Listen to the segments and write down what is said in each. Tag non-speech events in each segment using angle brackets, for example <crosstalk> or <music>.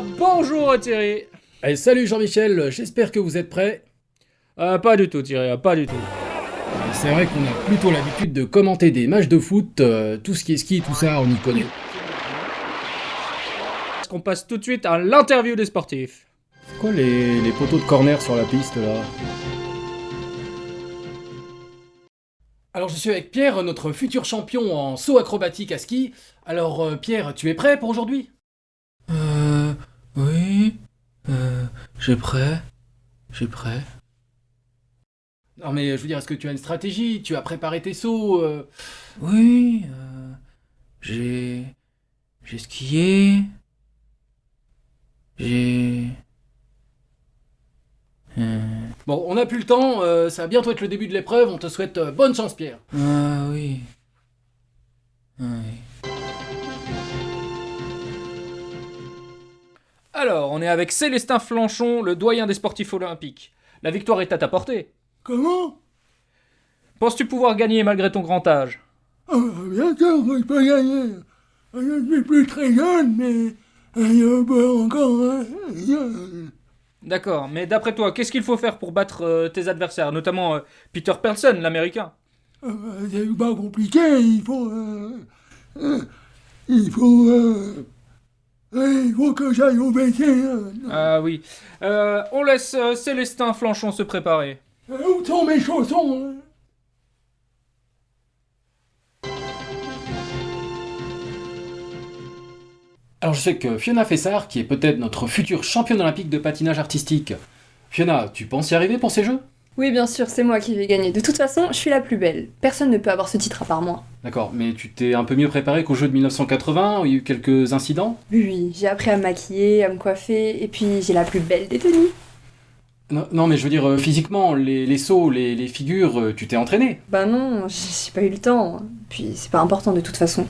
Et euh, bonjour Thierry Allez, salut Jean-Michel, j'espère que vous êtes prêts. Euh, pas du tout Thierry, pas du tout. C'est vrai qu'on a plutôt l'habitude de commenter des matchs de foot, euh, tout ce qui est ski, tout ça, on y connaît. Est-ce qu'on passe tout de suite à l'interview des sportifs C'est quoi les, les poteaux de corner sur la piste là? Alors je suis avec Pierre, notre futur champion en saut acrobatique à ski. Alors euh, Pierre, tu es prêt pour aujourd'hui? Euh. Euh. J'ai prêt. J'ai prêt. Non mais je veux dire, est-ce que tu as une stratégie? Tu as préparé tes sauts euh? Oui. Euh. J'ai. J'ai skié. J'ai. Euh. Bon, on n'a plus le temps, euh, ça va bientôt être le début de l'épreuve, on te souhaite euh, bonne chance Pierre. Ah oui. Oui. Alors, on est avec Célestin Flanchon, le doyen des sportifs olympiques. La victoire est à ta portée. Comment? Penses-tu pouvoir gagner malgré ton grand âge? Ah, Bien sûr que je peux gagner. Je ne suis plus très jeune, mais je peux encore. hein, D'accord, mais d'après toi, qu'est-ce qu'il faut faire pour battre euh, tes adversaires, notamment euh, Peter Pelson, l'américain? Euh, C'est pas compliqué, il faut. euh, il faut. Il faut que j'aille au BC. Ah oui. Euh, on laisse euh, Célestin Flanchon se préparer. Euh, Où sont mes chaussons hein? Alors je sais que Fiona Fessard, qui est peut-être notre future championne olympique de patinage artistique. Fiona, tu penses y arriver pour ces jeux? Oui, bien sûr, c'est moi qui vais gagner. De toute façon, je suis la plus belle. Personne ne peut avoir ce titre à part moi. D'accord, mais tu t'es un peu mieux préparé qu'aux jeux de 1980, où il y a eu quelques incidents? Oui, oui, j'ai appris à me maquiller, à me coiffer, et puis j'ai la plus belle des tenues. non, non, mais je veux dire, euh, physiquement, les, les sauts, les, les figures, euh, tu t'es entraîné? Bah non, j'ai pas eu le temps. Puis c'est pas important de toute façon.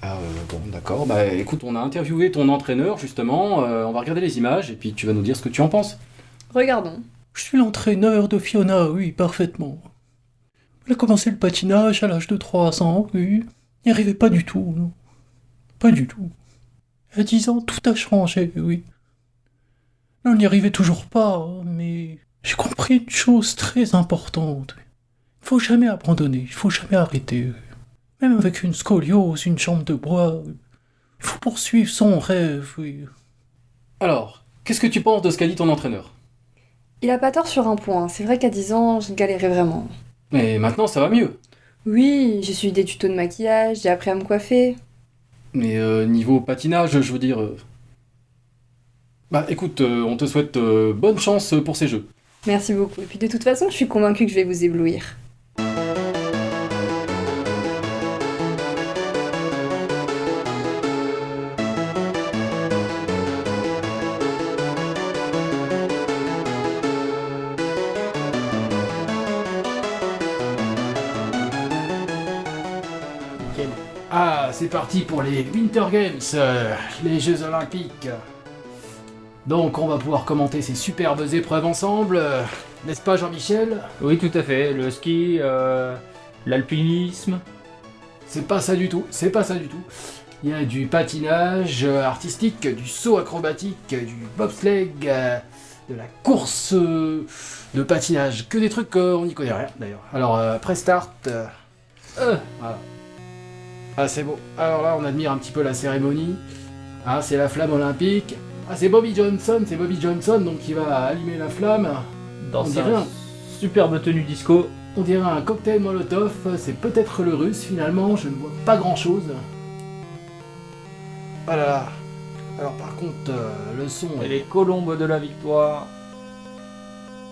Ah, euh, bon, d'accord, bah écoute, on a interviewé ton entraîneur, justement, euh, on va regarder les images, et puis tu vas nous dire ce que tu en penses. Regardons. Je suis l'entraîneur de Fiona, oui, parfaitement. Elle a commencé le patinage à l'âge de 3 ans, oui. N'y arrivait pas du tout, non. Pas du tout. À 10 ans, tout a changé, oui. On n'y arrivait toujours pas, mais j'ai compris une chose très importante. Il faut jamais abandonner, il faut jamais arrêter. Même avec une scoliose, une jambe de bois, il faut poursuivre son rêve, oui. Alors, qu'est-ce que tu penses de ce qu'a dit ton entraîneur? Il a pas tort sur un point. C'est vrai qu'à 10 ans, je galérais vraiment. Mais maintenant, ça va mieux. Oui, j'ai suivi des tutos de maquillage, j'ai appris à me coiffer. Mais euh, niveau patinage, je veux dire... euh, Bah écoute, euh, on te souhaite euh, bonne chance pour ces jeux. Merci beaucoup. Et puis de toute façon, je suis convaincue que je vais vous éblouir. C'est parti pour les Winter Games, euh, les Jeux Olympiques. Donc on va pouvoir commenter ces superbes épreuves ensemble, euh, n'est-ce pas Jean-Michel? Oui, tout à fait. Le ski, euh, l'alpinisme. C'est pas ça du tout, c'est pas ça du tout. Il y a du patinage artistique, du saut acrobatique, du bobsleigh, de la course de patinage, que des trucs qu'on n'y connaît rien d'ailleurs. Alors pré-start, voilà. Ah c'est beau. Alors là on admire un petit peu la cérémonie. Ah c'est la flamme olympique. Ah c'est Bobby Johnson, c'est Bobby Johnson donc qui va allumer la flamme. Dans On sa dirait un- superbe tenue disco. On dirait un cocktail molotov, c'est peut-être le russe finalement, je ne vois pas grand chose. Ah là là. Alors par contre, euh, le son... Et les colombes de la victoire.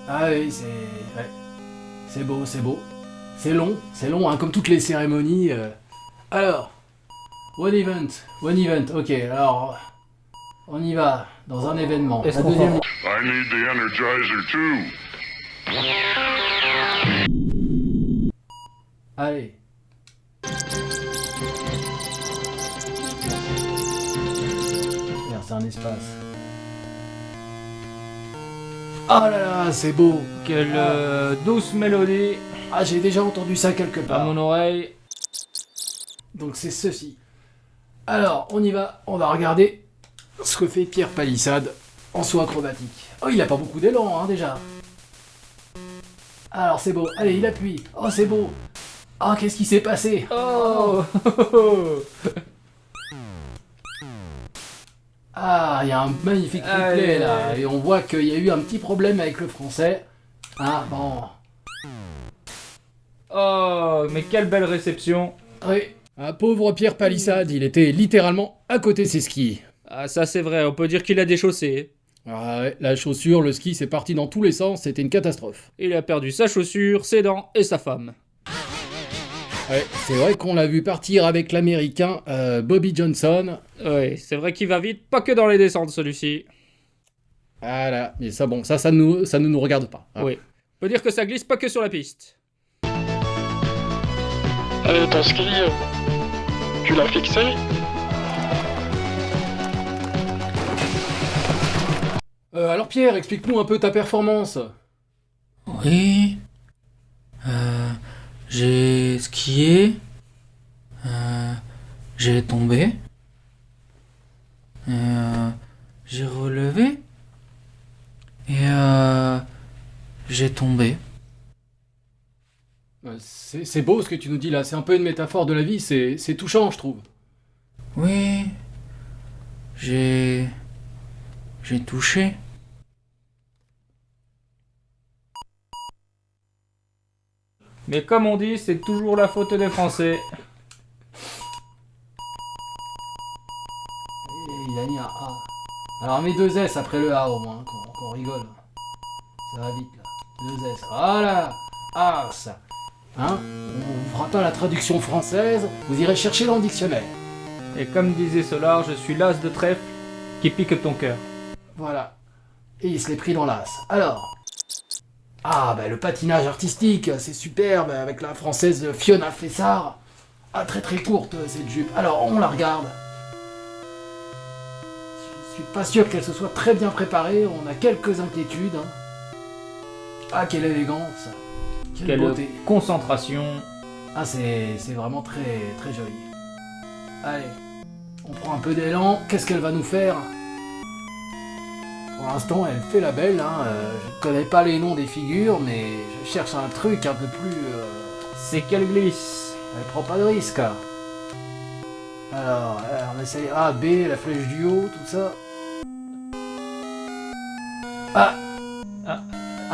Ah oui, c'est... ouais. C'est beau, c'est beau. C'est long, c'est long, hein, comme toutes les cérémonies. euh. Alors, one event, one event, ok, alors... On y va, dans un événement. Est-ce La qu'on deuxième- I need the Energizer too. Allez. Merde, c'est un espace. Oh là là, c'est beau. Quelle euh, douce mélodie Ah, j'ai déjà entendu ça quelque à part. mon oreille. Donc c'est ceci. Alors, on y va, on va regarder. ce que fait Pierre Palissade en saut acrobatique. Oh, il a pas beaucoup d'élan, hein, déjà. Alors, c'est beau. Allez, il appuie. Oh, c'est beau. Oh, qu'est-ce qui s'est passé? Oh <laughs> Ah, il y a un magnifique replay, là. Et on voit qu'il y a eu un petit problème avec le français. Ah, bon. Oh, mais quelle belle réception Oui. Un pauvre Pierre Palissade, il était littéralement à côté de ses skis. Ah, ça c'est vrai, on peut dire qu'il a déchaussé. Ah ouais, la chaussure, le ski, c'est parti dans tous les sens, c'était une catastrophe. Il a perdu sa chaussure, ses dents et sa femme. Ouais, c'est vrai qu'on l'a vu partir avec l'américain euh, Bobby Johnson. Oui, c'est vrai qu'il va vite, pas que dans les descentes celui-ci. Voilà, mais ça, bon, ça, ça, nous, ça ne nous regarde pas. hein. Oui. On peut dire que ça glisse pas que sur la piste. Eh, ton ski, euh, tu l'as fixé Euh, alors Pierre, explique-nous un peu ta performance. Oui. Euh, j'ai skié. Euh, j'ai tombé. Euh, j'ai relevé. Et euh, j'ai tombé. Euh, C'est beau ce que tu nous dis là, c'est un peu une métaphore de la vie, c'est touchant, je trouve. Oui. J'ai. J'ai touché. Mais comme on dit, c'est toujours la faute des Français. Il a mis un A. Alors mets deux S après le A au moins, qu'on qu'on rigole. Ça va vite là. Deux S. Voilà Ah ça Hein? On vous fera pas la traduction française, vous irez chercher dans le dictionnaire. Et comme disait Solar, je suis l'as de trèfle qui pique ton cœur. Voilà. Et il se l'est pris dans l'as. Alors? Ah, bah le patinage artistique, c'est superbe, avec la française Fiona Fessard. Ah, très très courte cette jupe. Alors, on la regarde. Je suis pas sûr qu'elle se soit très bien préparée, on a quelques inquiétudes. hein. Ah, quelle élégance. Quelle, Quelle beauté. concentration. Ah, c'est vraiment très très joli. Allez, on prend un peu d'élan. Qu'est-ce qu'elle va nous faire? Pour l'instant, elle fait la belle. Hein. euh, je ne connais pas les noms des figures, mais je cherche un truc un peu plus. euh, C'est qu'elle glisse. Elle prend pas de risque. hein. Alors, euh, on essaye A, B, la flèche du haut, tout ça. Ah.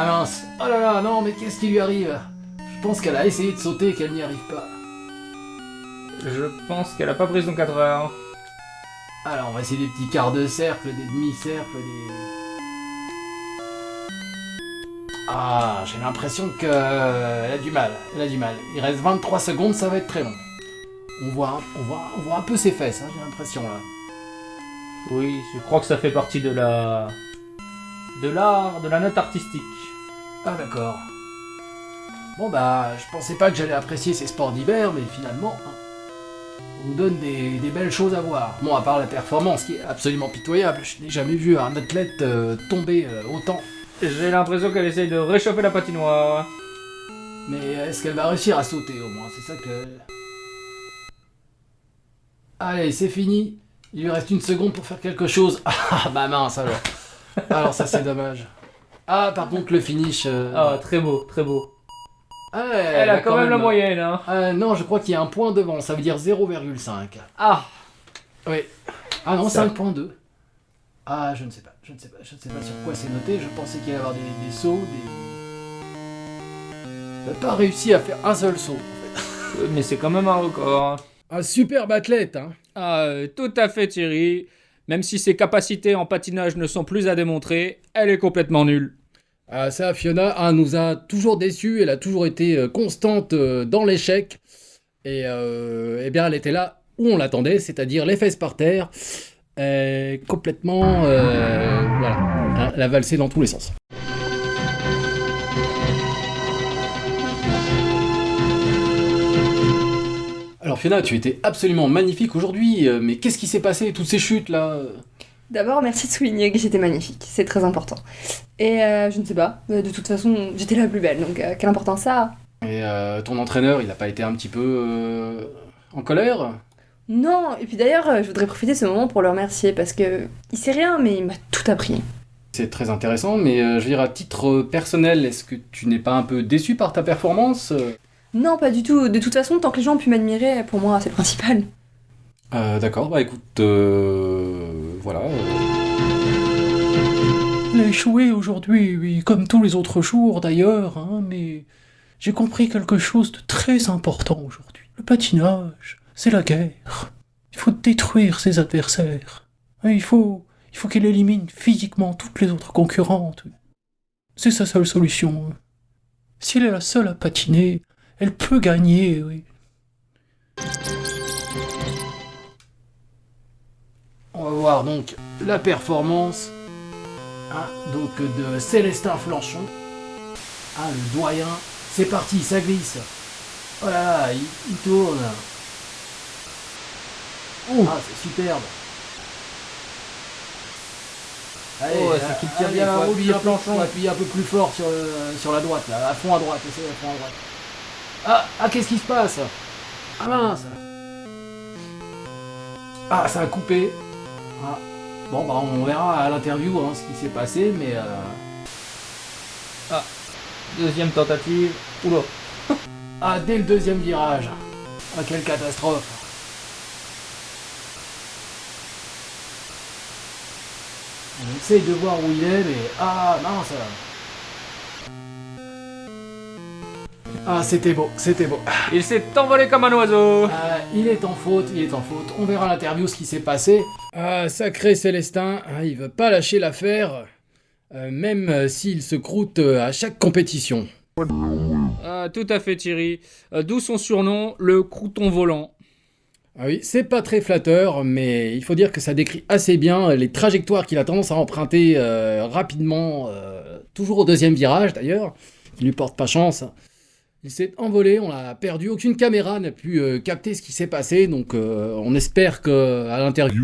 Ah mince Oh là là, non, mais qu'est-ce qui lui arrive? Je pense qu'elle a essayé de sauter et qu'elle n'y arrive pas. Je pense qu'elle a pas pris son 4 heures. Alors, on va essayer des petits quarts de cercle, des demi-cercles, des... Ah, j'ai l'impression que euh, elle a du mal, elle a du mal. Il reste 23 secondes, ça va être très long. On voit, un- on voit, on voit un peu ses fesses, hein, j'ai l'impression là. Oui, je crois que ça fait partie de la. de l'art, de la note artistique. Ah d'accord. Bon bah, je pensais pas que j'allais apprécier ces sports d'hiver, mais finalement, hein, on nous donne des, des belles choses à voir. Bon, à part la performance qui est absolument pitoyable, je n'ai jamais vu un athlète euh, tomber euh, autant. J'ai l'impression qu'elle essaye de réchauffer la patinoire. Mais est-ce qu'elle va réussir à sauter au moins? C'est ça que... Allez, c'est fini. Il lui reste une seconde pour faire quelque chose. <laughs> Ah bah mince alors. Alors ça c'est dommage. Ah par contre le finish... euh, Ah, très beau, très beau. ah, Elle, a quand même, la moyenne, hein. Ah, non, je crois qu'il y a un point devant, ça veut dire 0,5. Ah, Oui. Ah non, Ça- 5.2. Ah, je ne sais pas, je ne sais pas, je ne sais pas sur quoi c'est noté. Je pensais qu'il allait y avoir des, des sauts, des... Pas réussi à faire un seul saut. euh, mais c'est quand même un record. Un superbe athlète, hein. Ah, euh, tout à fait Thierry. Même si ses capacités en patinage ne sont plus à démontrer, elle est complètement nulle. Ah, ça, Fiona ah, nous a toujours déçus. Elle a toujours été euh, constante euh, dans l'échec. Et euh, eh bien, elle était là où on l'attendait, c'est-à-dire les fesses par terre. Complètement. voilà. Hein, Elle a valsé dans tous les sens. Alors, Fiona, tu étais absolument magnifique aujourd'hui. Mais qu'est-ce qui s'est passé? Toutes ces chutes là D'abord, merci de souligner que j'étais magnifique, c'est très important. Et euh, je ne sais pas, euh, de toute façon, j'étais la plus belle, donc euh, quelle importance ça a? Et euh, ton entraîneur, il n'a pas été un petit peu en colère? Non, et puis d'ailleurs, je voudrais profiter de ce moment pour le remercier parce que il sait rien, mais il m'a tout appris. C'est très intéressant, mais je veux dire, à titre personnel, est-ce que tu n'es pas un peu déçu par ta performance? Non, pas du tout. De toute façon, tant que les gens ont pu m'admirer, pour moi, c'est le principal. Euh, D'accord, bah écoute, euh, voilà. Elle a échoué aujourd'hui, oui, comme tous les autres jours d'ailleurs, hein, mais j'ai compris quelque chose de très important aujourd'hui. Le patinage, c'est la guerre. Il faut détruire ses adversaires. Il faut, il faut qu'elle élimine physiquement toutes les autres concurrentes. C'est sa seule solution. Si elle est la seule à patiner, elle peut gagner, oui. On va voir donc la performance hein, donc de Célestin Flanchon. Ah, le doyen. C'est parti, ça glisse. Oh là là, il, il tourne. Ah, c'est superbe. Allez, Oh, ouais, c'est qu'il tire bien, faut oh, appuyer, un faut appuyer un peu plus fort sur, le- sur la droite, là, à fond à droite, essayez à fond à droite. Ah, ah qu'est-ce qui se passe? Ah mince Ah, ça a coupé. Ah. Bon, bah on verra à l'interview hein, ce qui s'est passé, mais... euh, Deuxième tentative. Oula. <laughs> Ah, dès le deuxième virage. Ah, quelle catastrophe. On essaye de voir où il est, mais... Ah, mince Ah, c'était beau, c'était beau. Il s'est envolé comme un oiseau. Ah, il est en faute, il est en faute. On verra l'interview ce qui s'est passé. Ah, sacré Célestin, hein, il veut pas lâcher l'affaire, euh, même euh, s'il se croûte euh, à chaque compétition. Ah, tout à fait Thierry. Euh, D'où son surnom, le crouton volant. Ah oui, c'est pas très flatteur, mais il faut dire que ça décrit assez bien les trajectoires qu'il a tendance à emprunter euh, rapidement, euh, toujours au deuxième virage d'ailleurs, qui lui porte pas chance. Il s'est envolé, on l'a perdu, aucune caméra n'a pu euh, capter ce qui s'est passé, donc euh, on espère que à l'interview.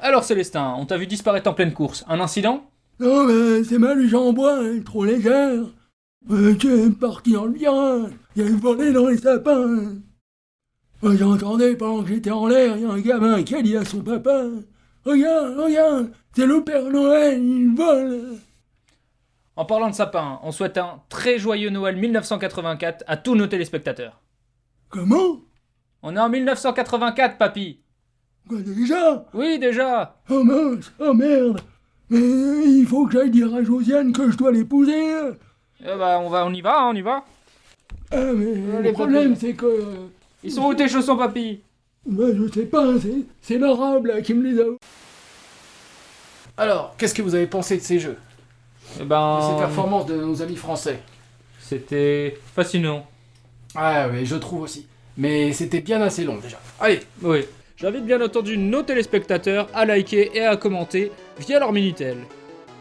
Alors Célestin, on t'a vu disparaître en pleine course. Un incident? Non, mais c'est mal du en bois, est trop légère. Euh, tu es parti le virage. Il y a une volée dans les sapins. J'entendais pendant que j'étais en l'air, il y a un gamin qui a dit à son papa Regarde, regarde, c'est le Père Noël, il vole. En parlant de sapin, on souhaite un très joyeux Noël 1984 à tous nos téléspectateurs. Comment? On est en 1984, papy Quoi déjà? Oui, déjà Oh mince, oh merde. Mais euh, il faut que j'aille dire à Josiane que je dois l'épouser. Eh bah, on, va, on y va, hein, on y va. Ah, mais les le problème, c'est que. euh, Ils sont où tes chaussons, papy? bah, je sais pas, c'est- c'est l'arabe là qui me les a. Alors, qu'est-ce que vous avez pensé de ces jeux? Eh De ben... ces performances de nos amis français? C'était fascinant. Ah oui, je trouve aussi. Mais c'était bien assez long déjà. Allez, Oui. J'invite bien entendu nos téléspectateurs à liker et à commenter via leur Minitel.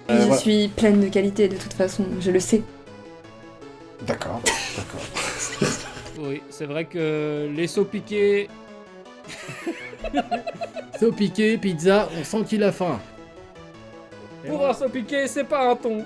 Euh, je voilà. suis pleine de qualité de toute façon, je le sais. D'accord, d'accord. <laughs> Oui, c'est vrai que les sauts piqués... <laughs> Saut piqué, pizza, on sent qu'il a faim. Pour un saut piqué, c'est pas un ton <laughs>